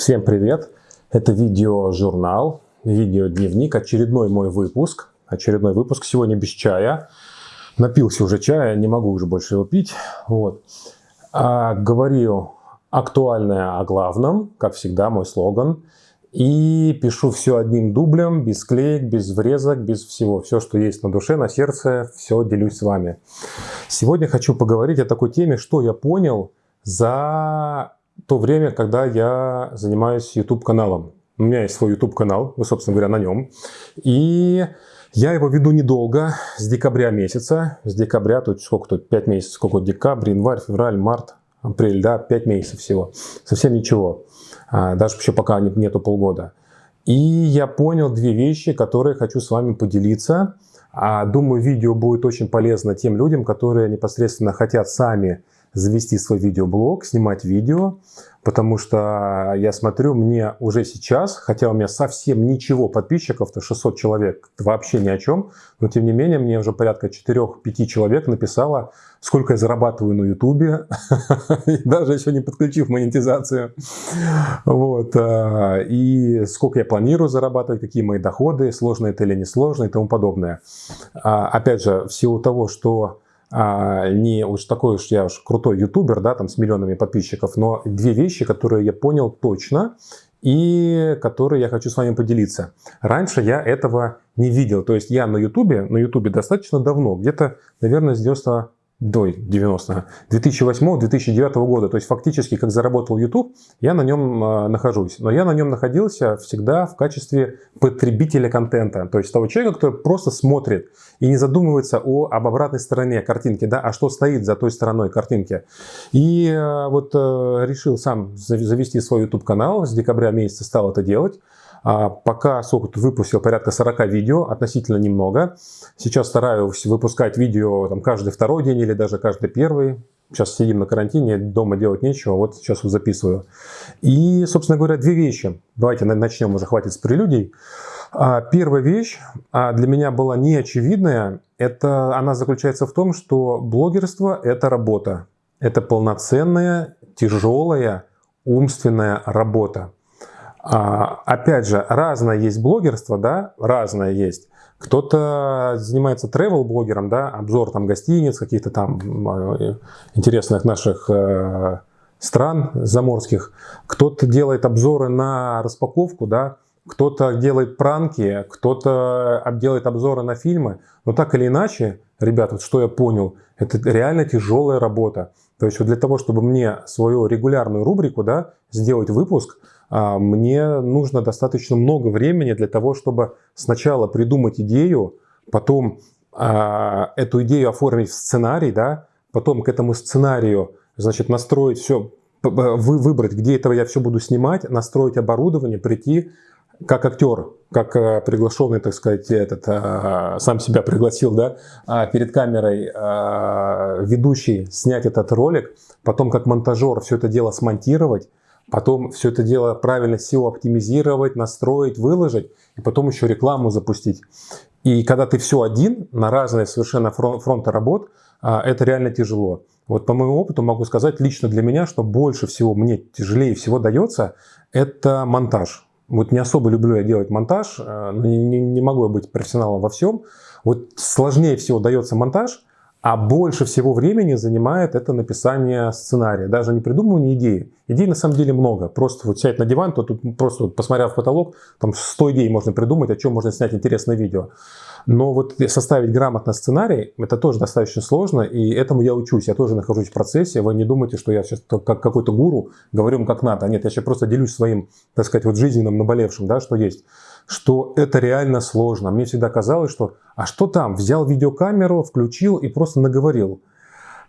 Всем привет! Это видеожурнал, видеодневник, очередной мой выпуск. Очередной выпуск сегодня без чая. Напился уже чая, не могу уже больше его пить. Вот. А, говорю актуальное о главном, как всегда, мой слоган. И пишу все одним дублем, без клеек, без врезок, без всего. Все, что есть на душе, на сердце, все делюсь с вами. Сегодня хочу поговорить о такой теме, что я понял за то время, когда я занимаюсь YouTube-каналом. У меня есть свой YouTube-канал, вы, собственно говоря, на нем. И я его веду недолго, с декабря месяца. С декабря, тут сколько тут, 5 месяцев, сколько декабрь, январь, февраль, март, апрель, да, 5 месяцев всего. Совсем ничего. А, даже еще пока нету полгода. И я понял две вещи, которые хочу с вами поделиться. А, думаю, видео будет очень полезно тем людям, которые непосредственно хотят сами завести свой видеоблог, снимать видео, потому что я смотрю, мне уже сейчас, хотя у меня совсем ничего подписчиков-то 600 человек, вообще ни о чем, но тем не менее мне уже порядка 4-5 человек написало, сколько я зарабатываю на ютубе, даже еще не подключив монетизацию, вот, а, и сколько я планирую зарабатывать, какие мои доходы, сложно это или не сложно и тому подобное. А, опять же, в силу того, что а, не уж такой уж я уж крутой ютубер, да, там с миллионами подписчиков, но две вещи, которые я понял точно и которые я хочу с вами поделиться. Раньше я этого не видел, то есть я на ютубе, на ютубе достаточно давно, где-то, наверное, с 90 до 90 2008-2009 года. То есть фактически, как заработал YouTube, я на нем э, нахожусь. Но я на нем находился всегда в качестве потребителя контента. То есть того человека, который просто смотрит и не задумывается о, об обратной стороне картинки, да, а что стоит за той стороной картинки. И э, вот э, решил сам завести свой YouTube канал, с декабря месяца стал это делать. А пока сколько выпустил порядка 40 видео, относительно немного. Сейчас стараюсь выпускать видео там, каждый второй день или даже каждый первый. Сейчас сидим на карантине, дома делать нечего, вот сейчас вот записываю. И, собственно говоря, две вещи. Давайте начнем, уже хватит с прелюдий. А, первая вещь а, для меня была неочевидная. Это, она заключается в том, что блогерство – это работа. Это полноценная, тяжелая, умственная работа. А, опять же, разное есть блогерство, да, разное есть. Кто-то занимается travel-блогером, да, обзор там гостиниц, каких-то там э, интересных наших э, стран заморских. Кто-то делает обзоры на распаковку, да, кто-то делает пранки, кто-то делает обзоры на фильмы. Но так или иначе, ребята, вот что я понял, это реально тяжелая работа. То есть вот для того, чтобы мне свою регулярную рубрику да, сделать выпуск, а, мне нужно достаточно много времени для того, чтобы сначала придумать идею, потом а, эту идею оформить в сценарий, да, потом к этому сценарию значит, настроить все, выбрать, где этого я все буду снимать, настроить оборудование, прийти как актер, как э, приглашенный, так сказать, этот, э, сам себя пригласил, да, а перед камерой ведущий снять этот ролик, потом как монтажер все это дело смонтировать, потом все это дело правильно SEO оптимизировать, настроить, выложить, и потом еще рекламу запустить. И когда ты все один, на разные совершенно фронты работ, а, это реально тяжело. Вот по моему опыту могу сказать лично для меня, что больше всего мне тяжелее всего дается, это монтаж. Вот не особо люблю я делать монтаж, а, не, не могу я быть профессионалом во всем. Вот сложнее всего дается монтаж, а больше всего времени занимает это написание сценария. Даже не придумывание идеи. Идей на самом деле много. Просто вот сядь на диван, то тут просто вот, посмотрев в потолок, там 100 идей можно придумать, о чем можно снять интересное видео. Но вот составить грамотно сценарий, это тоже достаточно сложно, и этому я учусь, я тоже нахожусь в процессе. Вы не думайте, что я сейчас как какой-то гуру говорю как надо. Нет, я сейчас просто делюсь своим, так сказать, вот жизненным наболевшим, да, что есть что это реально сложно. Мне всегда казалось, что а что там, взял видеокамеру, включил и просто наговорил.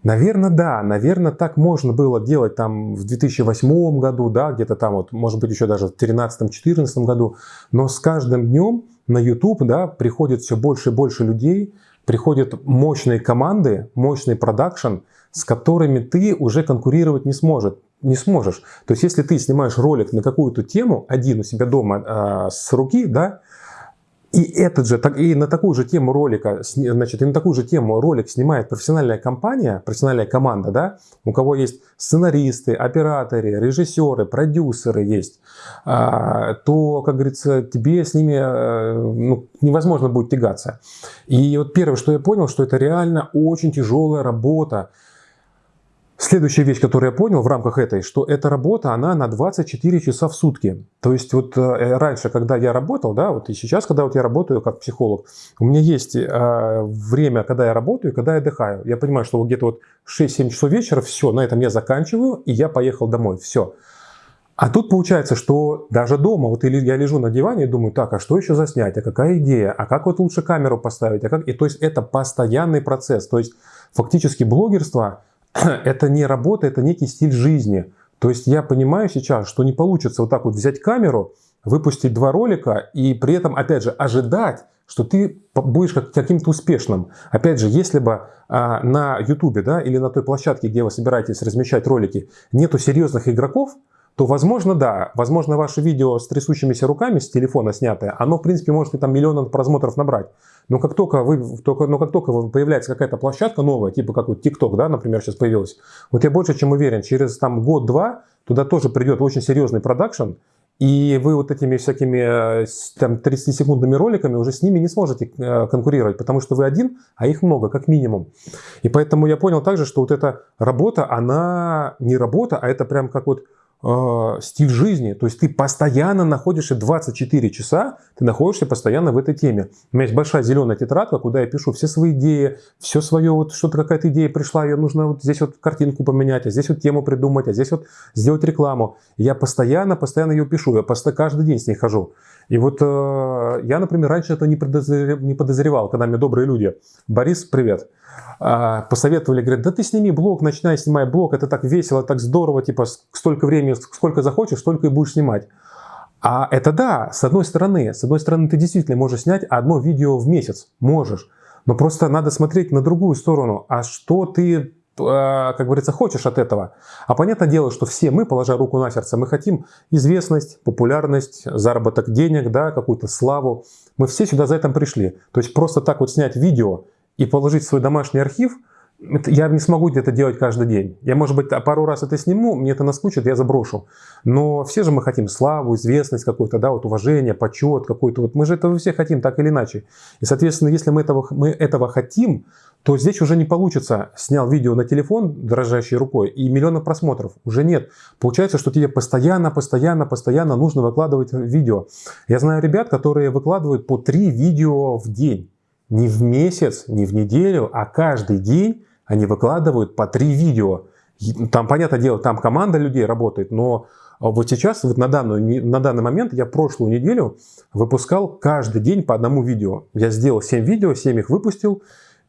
Наверное, да, наверное, так можно было делать там в 2008 году, да, где-то там вот, может быть, еще даже в 2013-2014 году, но с каждым днем на YouTube, да, приходит все больше и больше людей, приходят мощные команды, мощный продакшн, с которыми ты уже конкурировать не сможет не сможешь. То есть, если ты снимаешь ролик на какую-то тему один у себя дома э, с руки, да, И этот же, и на такую же тему ролика, значит, и на такую же тему ролик снимает профессиональная компания, профессиональная команда, да, у кого есть сценаристы, операторы, режиссеры, продюсеры есть, а, то, как говорится, тебе с ними э, ну, невозможно будет тягаться. И вот первое, что я понял, что это реально очень тяжелая работа, Следующая вещь, которую я понял в рамках этой, что эта работа, она на 24 часа в сутки. То есть вот э, раньше, когда я работал, да, вот и сейчас, когда вот я работаю как психолог, у меня есть э, время, когда я работаю, когда я отдыхаю. Я понимаю, что вот где-то вот 6-7 часов вечера, все, на этом я заканчиваю, и я поехал домой, все. А тут получается, что даже дома, вот я лежу на диване и думаю, так, а что еще заснять, а какая идея, а как вот лучше камеру поставить, а как... И то есть это постоянный процесс. То есть фактически блогерство это не работа, это некий стиль жизни. То есть я понимаю сейчас, что не получится вот так вот взять камеру, выпустить два ролика и при этом, опять же, ожидать, что ты будешь каким-то успешным. Опять же, если бы а, на YouTube да, или на той площадке, где вы собираетесь размещать ролики, нету серьезных игроков, то, возможно, да, возможно, ваше видео с трясущимися руками, с телефона снятое, оно, в принципе, может и там миллион просмотров набрать. Но как только, вы, только, но как только появляется какая-то площадка новая, типа как вот TikTok, да, например, сейчас появилась, вот я больше чем уверен, через там год-два туда тоже придет очень серьезный продакшн, и вы вот этими всякими э, там 30-секундными роликами уже с ними не сможете э, конкурировать, потому что вы один, а их много, как минимум. И поэтому я понял также, что вот эта работа, она не работа, а это прям как вот э, стиль жизни. То есть ты постоянно находишься 24 часа, ты находишься постоянно в этой теме. У меня есть большая зеленая тетрадка, куда я пишу все свои идеи, все свое, вот что-то какая-то идея пришла, ее нужно вот здесь вот картинку поменять, а здесь вот тему придумать, а здесь вот сделать рекламу. я постоянно, постоянно ее пишу, я просто каждый день с ней хожу. И вот э, я, например, раньше это не подозревал, когда мне добрые люди. Борис, привет. А, посоветовали, говорят, да ты сними блог, начинай снимай блог, это так весело, так здорово, типа столько времени, сколько захочешь, столько и будешь снимать. А это да, с одной стороны, с одной стороны ты действительно можешь снять одно видео в месяц, можешь, но просто надо смотреть на другую сторону, а что ты а, как говорится, хочешь от этого. А понятное дело, что все мы, положа руку на сердце, мы хотим известность, популярность, заработок денег, да, какую-то славу. Мы все сюда за этим пришли. То есть просто так вот снять видео и положить свой домашний архив, я не смогу это делать каждый день. Я, может быть, пару раз это сниму, мне это наскучит, я заброшу. Но все же мы хотим славу, известность какую-то, да, вот уважение, почет какой-то. Вот мы же этого все хотим, так или иначе. И, соответственно, если мы этого, мы этого хотим, то здесь уже не получится. Снял видео на телефон дрожащей рукой и миллионы просмотров. Уже нет. Получается, что тебе постоянно, постоянно, постоянно нужно выкладывать видео. Я знаю ребят, которые выкладывают по три видео в день не в месяц, не в неделю, а каждый день они выкладывают по три видео. Там, понятное дело, там команда людей работает, но вот сейчас, вот на, данную, на данный момент, я прошлую неделю выпускал каждый день по одному видео. Я сделал 7 видео, 7 их выпустил,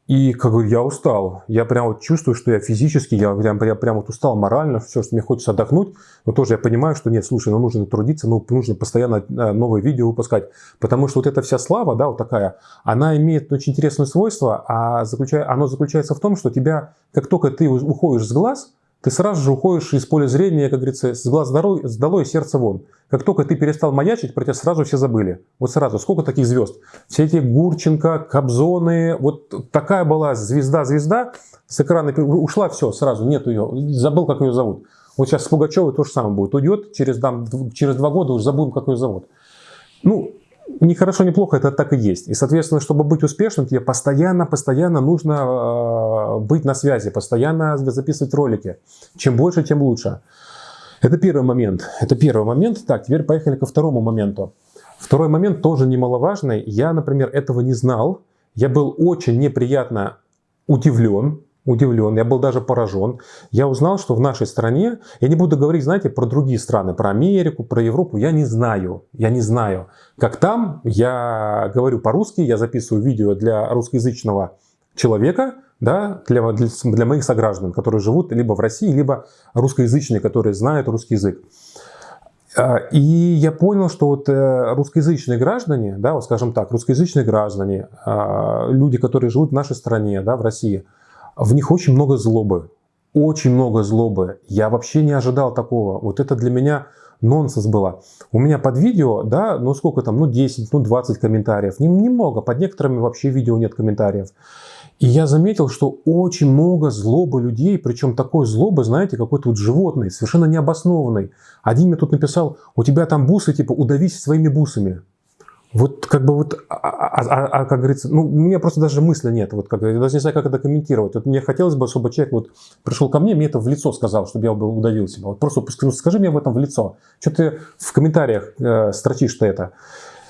и как бы я устал. Я прям вот чувствую, что я физически, я прям, прям, прям вот устал морально, все, что мне хочется отдохнуть. Но тоже я понимаю, что нет, слушай, ну нужно трудиться, ну нужно постоянно э, новые видео выпускать. Потому что вот эта вся слава, да, вот такая, она имеет очень интересное свойство, а заключая, оно заключается в том, что тебя, как только ты уходишь с глаз, ты сразу же уходишь из поля зрения, как говорится, с глаз долой, с долой сердце вон. Как только ты перестал маячить, про тебя сразу все забыли. Вот сразу. Сколько таких звезд? Все эти Гурченко, Кобзоны. Вот такая была звезда-звезда. С экрана ушла, все, сразу, нет ее. Забыл, как ее зовут. Вот сейчас с Пугачевой то же самое будет. Уйдет, через, там, через два года уже забудем, как ее зовут. Ну, не хорошо, не плохо, это так и есть. И, соответственно, чтобы быть успешным, тебе постоянно, постоянно нужно э, быть на связи, постоянно записывать ролики. Чем больше, тем лучше. Это первый момент. Это первый момент. Так, теперь поехали ко второму моменту. Второй момент тоже немаловажный. Я, например, этого не знал. Я был очень неприятно удивлен удивлен, я был даже поражен. Я узнал, что в нашей стране, я не буду говорить, знаете, про другие страны, про Америку, про Европу, я не знаю, я не знаю. Как там, я говорю по-русски, я записываю видео для русскоязычного человека, да, для, для, моих сограждан, которые живут либо в России, либо русскоязычные, которые знают русский язык. А, и я понял, что вот э, русскоязычные граждане, да, вот скажем так, русскоязычные граждане, а, люди, которые живут в нашей стране, да, в России – в них очень много злобы. Очень много злобы. Я вообще не ожидал такого. Вот это для меня, нонсенс было. У меня под видео, да, ну сколько там, ну 10, ну 20 комментариев. Немного, под некоторыми вообще видео нет комментариев. И я заметил, что очень много злобы людей, причем такой злобы, знаете, какой-то вот животный, совершенно необоснованный. Один мне тут написал, у тебя там бусы, типа, удавись своими бусами. Вот как бы вот, а, а, а, а как говорится, ну, у меня просто даже мысли нет, вот как, я даже не знаю, как это комментировать. Вот мне хотелось бы, чтобы человек вот пришел ко мне, мне это в лицо сказал, чтобы я бы удавил себя. Вот просто скажи мне об этом в лицо. Что ты в комментариях э, строчишь-то это?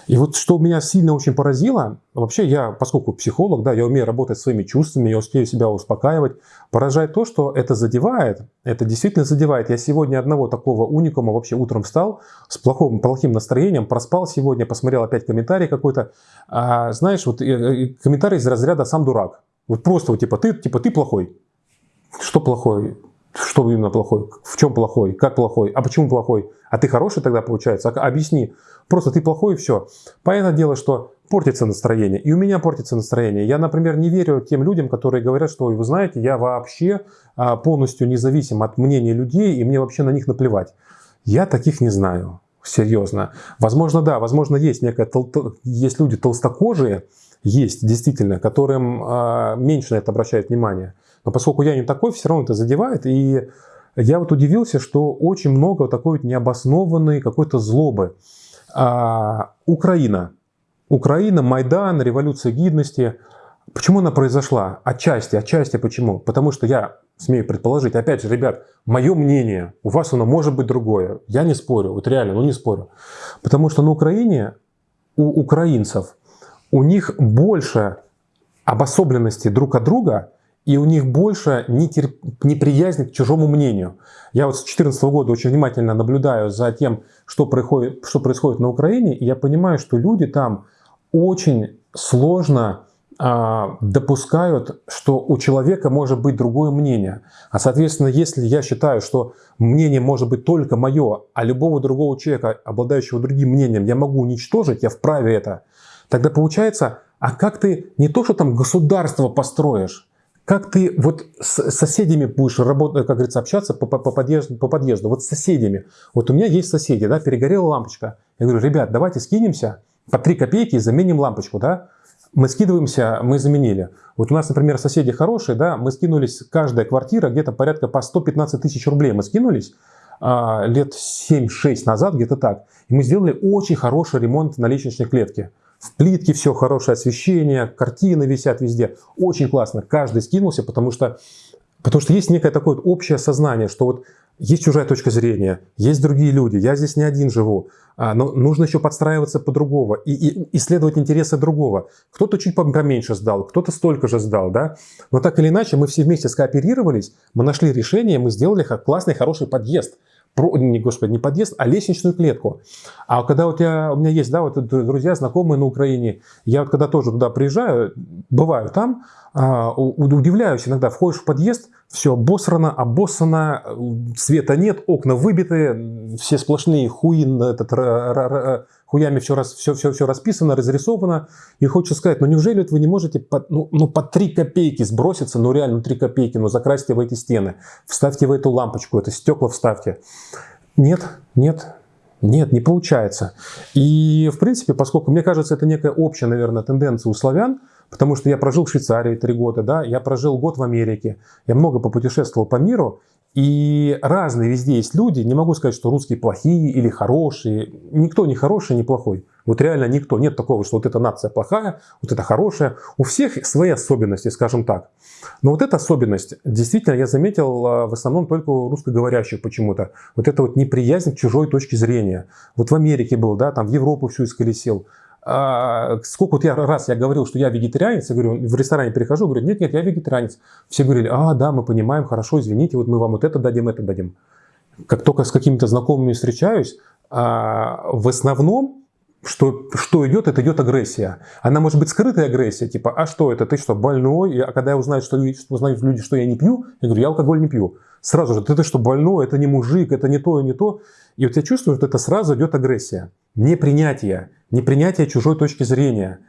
И вот что меня сильно очень поразило, вообще я, поскольку психолог, да, я умею работать своими чувствами, я успею себя успокаивать, поражает то, что это задевает, это действительно задевает. Я сегодня одного такого уникума вообще утром встал с плохим, плохим настроением, проспал сегодня, посмотрел опять комментарий какой-то, а, знаешь, вот комментарий из разряда «сам дурак». Вот просто вот типа ты, типа ты плохой. Что плохой? Что именно плохой? В чем плохой? Как плохой? А почему плохой? А ты хороший тогда получается? А, объясни. Просто ты плохой и все. Понятное дело, что портится настроение. И у меня портится настроение. Я, например, не верю тем людям, которые говорят, что вы знаете, я вообще а, полностью независим от мнения людей, и мне вообще на них наплевать. Я таких не знаю. Серьезно. Возможно, да, возможно, есть некая есть люди толстокожие, есть действительно, которым э, меньше на это обращают внимание. Но поскольку я не такой, все равно это задевает. И я вот удивился, что очень много такой вот необоснованной какой-то злобы. А, Украина. Украина, Майдан, революция гидности. Почему она произошла? Отчасти, отчасти почему? Потому что я смею предположить, опять же, ребят, мое мнение, у вас оно может быть другое. Я не спорю, вот реально, ну не спорю. Потому что на Украине у украинцев, у них больше обособленности друг от друга, и у них больше нетерп... неприязни к чужому мнению. Я вот с 2014 года очень внимательно наблюдаю за тем, что происходит, что происходит на Украине, и я понимаю, что люди там очень сложно а, допускают, что у человека может быть другое мнение. А соответственно, если я считаю, что мнение может быть только мое, а любого другого человека, обладающего другим мнением, я могу уничтожить, я вправе это, тогда получается, а как ты не то, что там государство построишь, как ты вот с соседями будешь работать, как говорится, общаться по, по, по, подъезду, по подъезду, вот с соседями. Вот у меня есть соседи, да, перегорела лампочка. Я говорю, ребят, давайте скинемся по 3 копейки и заменим лампочку, да. Мы скидываемся, мы заменили. Вот у нас, например, соседи хорошие, да, мы скинулись, каждая квартира где-то порядка по 115 тысяч рублей мы скинулись а, лет 7-6 назад, где-то так. И мы сделали очень хороший ремонт на лестничной клетке. В плитке все хорошее освещение, картины висят везде. Очень классно. Каждый скинулся, потому что, потому что есть некое такое вот общее сознание, что вот есть чужая точка зрения, есть другие люди, я здесь не один живу, а, но нужно еще подстраиваться по-другому и, и исследовать интересы другого. Кто-то чуть поменьше сдал, кто-то столько же сдал, да? Но так или иначе мы все вместе скооперировались, мы нашли решение, мы сделали классный, хороший подъезд – не, господи, не подъезд, а лестничную клетку. А когда у тебя, у меня есть, да, вот друзья, знакомые на Украине, я вот когда тоже туда приезжаю, бываю там, а, удивляюсь иногда, входишь в подъезд, все обосрано, обоссано, света нет, окна выбиты, все сплошные хуи, этот, хуями все, раз, все, все, все расписано, разрисовано. И хочется сказать, ну неужели вы не можете по, ну, ну, по 3 копейки сброситься, ну реально 3 копейки, ну закрасьте в эти стены, вставьте в эту лампочку, это стекла вставьте. Нет, нет, нет, не получается. И, в принципе, поскольку, мне кажется, это некая общая, наверное, тенденция у славян, потому что я прожил в Швейцарии три года, да, я прожил год в Америке, я много попутешествовал по миру, и разные везде есть люди, не могу сказать, что русские плохие или хорошие. Никто не хороший, не плохой. Вот реально никто. Нет такого, что вот эта нация плохая, вот это хорошая. У всех свои особенности, скажем так. Но вот эта особенность, действительно, я заметил а, в основном только у русскоговорящих почему-то. Вот это вот неприязнь к чужой точке зрения. Вот в Америке был, да, там в Европу всю исколесил. А, сколько вот я раз я говорил, что я вегетарианец, я говорю, в ресторане прихожу, говорю, нет, нет, я вегетарианец. Все говорили, а, да, мы понимаем, хорошо, извините, вот мы вам вот это дадим, это дадим. Как только с какими-то знакомыми встречаюсь, а, в основном, что, что идет, это идет агрессия. Она может быть скрытая агрессия, типа, а что это, ты что, больной? А когда я узнаю, что, что узнают люди, что я не пью, я говорю, я алкоголь не пью. Сразу же, ты, ты что, больной, это не мужик, это не то и не то. И вот я чувствую, что это сразу идет агрессия, непринятие непринятие чужой точки зрения.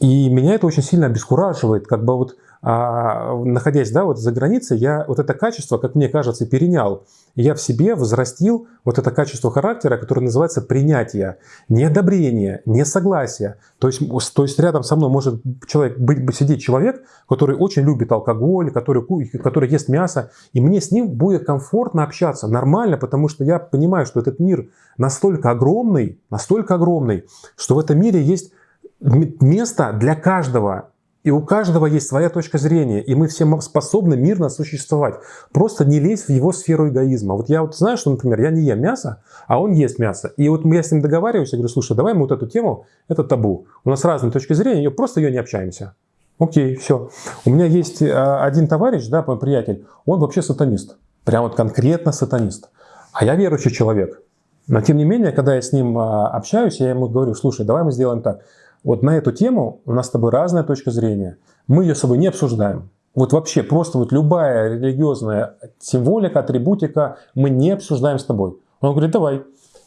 И меня это очень сильно обескураживает, как бы вот а, находясь да, вот за границей, я вот это качество, как мне кажется, перенял. Я в себе возрастил вот это качество характера, которое называется принятие, не одобрение, не согласие. То есть, то есть рядом со мной может человек, быть, сидеть человек, который очень любит алкоголь, который, который ест мясо, и мне с ним будет комфортно общаться, нормально, потому что я понимаю, что этот мир настолько огромный, настолько огромный, что в этом мире есть место для каждого. И у каждого есть своя точка зрения, и мы все способны мирно существовать. Просто не лезь в его сферу эгоизма. Вот я вот знаю, что, например, я не ем мясо, а он ест мясо. И вот я с ним договариваюсь, я говорю, слушай, давай мы вот эту тему, это табу. У нас разные точки зрения, просто ее не общаемся. Окей, все. У меня есть а, один товарищ, да, мой приятель, он вообще сатанист. Прям вот конкретно сатанист. А я верующий человек. Но тем не менее, когда я с ним а, общаюсь, я ему говорю, слушай, давай мы сделаем так. Вот на эту тему у нас с тобой разная точка зрения. Мы ее с собой не обсуждаем. Вот вообще просто вот любая религиозная символика, атрибутика мы не обсуждаем с тобой. Он говорит, давай.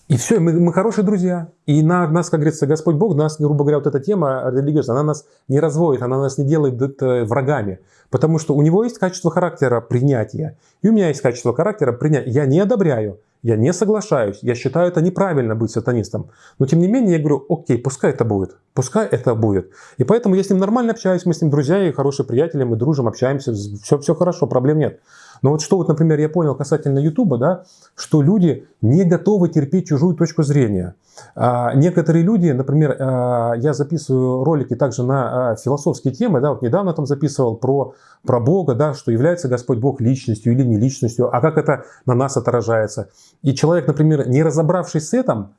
И все, мы, мы хорошие друзья. И на нас, как говорится, Господь Бог, нас, грубо говоря, вот эта тема религиозная, она нас не разводит, она нас не делает врагами. Потому что у него есть качество характера принятия. И у меня есть качество характера принятия. Я не одобряю. Я не соглашаюсь, я считаю это неправильно быть сатанистом. Но тем не менее я говорю, окей, пускай это будет, пускай это будет. И поэтому я с ним нормально общаюсь, мы с ним друзья и хорошие приятели, мы дружим, общаемся, все, все хорошо, проблем нет. Но вот что вот, например, я понял касательно Ютуба, да, что люди не готовы терпеть чужую точку зрения. А некоторые люди, например, а, я записываю ролики также на а, философские темы, да, вот недавно там записывал про, про Бога, да, что является Господь Бог личностью или не личностью, а как это на нас отражается. И человек, например, не разобравшись с этим,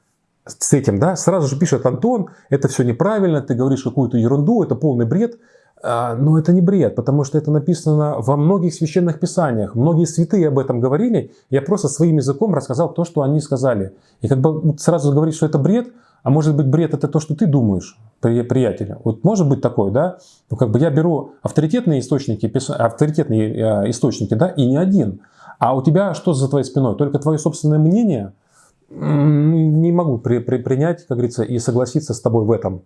с этим, да, сразу же пишет, Антон, это все неправильно, ты говоришь какую-то ерунду, это полный бред. А, но это не бред, потому что это написано во многих священных писаниях. Многие святые об этом говорили. Я просто своим языком рассказал то, что они сказали. И как бы сразу говорить, что это бред, а может быть бред это то, что ты думаешь, приятеля. Вот может быть такое, да? Ну как бы я беру авторитетные источники, авторитетные э, источники, да, и не один. А у тебя что за твоей спиной? Только твое собственное мнение? Не могу при, при, принять, как говорится, и согласиться с тобой в этом.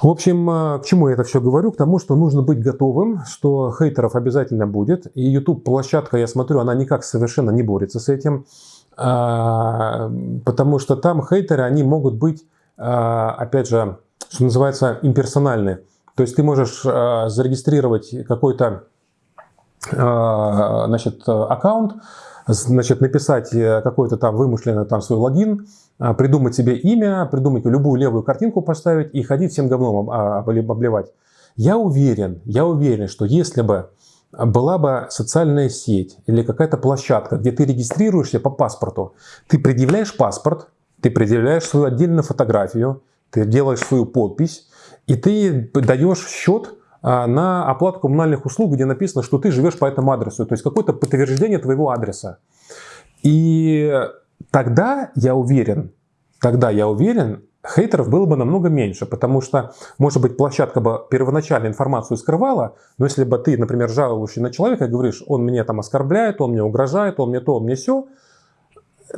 В общем, э, к чему я это все говорю? К тому, что нужно быть готовым, что хейтеров обязательно будет. И YouTube-площадка, я смотрю, она никак совершенно не борется с этим. А, потому что там хейтеры, они могут быть, а, опять же, что называется, имперсональны. То есть ты можешь а, зарегистрировать какой-то значит, аккаунт, значит, написать э, какой-то там вымышленный там свой логин, а, придумать себе имя, придумать любую левую картинку поставить и ходить всем говном обливать. Я уверен, я уверен, что если бы была бы социальная сеть или какая-то площадка, где ты регистрируешься по паспорту, ты предъявляешь паспорт, ты предъявляешь свою отдельную фотографию, ты делаешь свою подпись, и ты даешь счет а, на оплату коммунальных услуг, где написано, что ты живешь по этому адресу, то есть какое-то подтверждение твоего адреса. И тогда я уверен, тогда я уверен, хейтеров было бы намного меньше, потому что, может быть, площадка бы первоначально информацию скрывала, но если бы ты, например, жалуешься на человека говоришь, он меня там оскорбляет, он мне угрожает, он мне то, он мне все,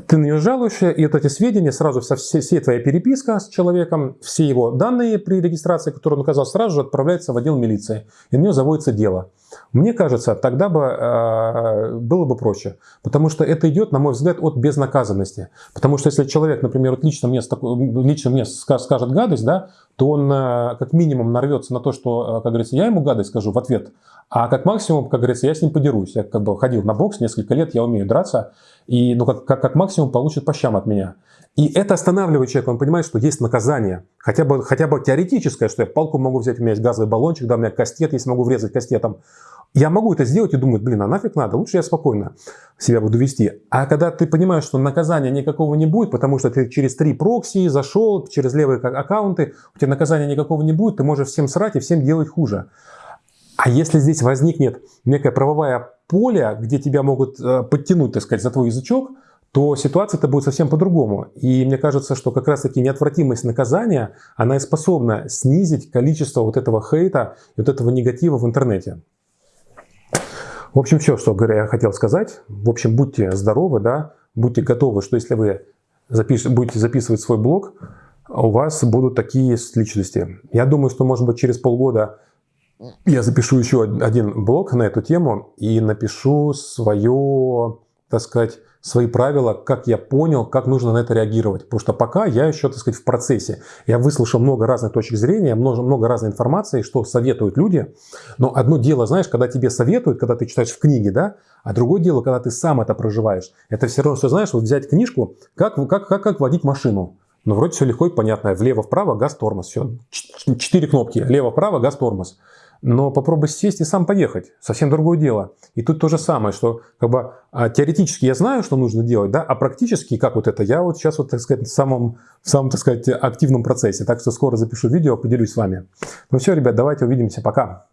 ты на нее жалуешься, и вот эти сведения сразу, вся, вся твоя переписка с человеком, все его данные при регистрации, которые он указал, сразу же отправляются в отдел милиции, и на нее заводится дело. Мне кажется, тогда бы э, было бы проще, потому что это идет, на мой взгляд, от безнаказанности. Потому что если человек, например, вот лично мне, лично мне скажет гадость, да, то он э, как минимум нарвется на то, что, э, как говорится, я ему гадость скажу в ответ, а как максимум, как говорится, я с ним подерусь. Я как бы ходил на бокс несколько лет, я умею драться, и ну, как, как, как максимум получит по щам от меня. И это останавливает человека, он понимает, что есть наказание. Хотя бы, хотя бы теоретическое, что я палку могу взять, у меня есть газовый баллончик, да, у меня кастет, если могу врезать кастетом. Я могу это сделать и думать, блин, а нафиг надо, лучше я спокойно себя буду вести. А когда ты понимаешь, что наказания никакого не будет, потому что ты через три прокси зашел, через левые аккаунты, у тебя наказания никакого не будет, ты можешь всем срать и всем делать хуже. А если здесь возникнет некое правовое поле, где тебя могут э, подтянуть, так сказать, за твой язычок, то ситуация-то будет совсем по-другому. И мне кажется, что как раз-таки неотвратимость наказания, она и способна снизить количество вот этого хейта вот этого негатива в интернете. В общем, все, что я хотел сказать. В общем, будьте здоровы, да, будьте готовы, что если вы запиш... будете записывать свой блог, у вас будут такие личности. Я думаю, что, может быть, через полгода я запишу еще один блог на эту тему и напишу свое, так сказать, свои правила, как я понял, как нужно на это реагировать. Потому что пока я еще, так сказать, в процессе. Я выслушал много разных точек зрения, много, много разной информации, что советуют люди. Но одно дело, знаешь, когда тебе советуют, когда ты читаешь в книге, да, а другое дело, когда ты сам это проживаешь. Это все равно, что знаешь, вот взять книжку, как, как, как, как водить машину. Ну, вроде все легко и понятно. Влево-вправо, газ-тормоз. Все. Четыре кнопки. Лево-вправо, газ-тормоз. Но попробуй сесть и сам поехать. Совсем другое дело. И тут то же самое, что как бы, а, теоретически я знаю, что нужно делать, да, а практически, как вот это, я вот сейчас, вот, так сказать, в самом, в самом, так сказать, активном процессе. Так что скоро запишу видео, поделюсь с вами. Ну все, ребят, давайте увидимся. Пока.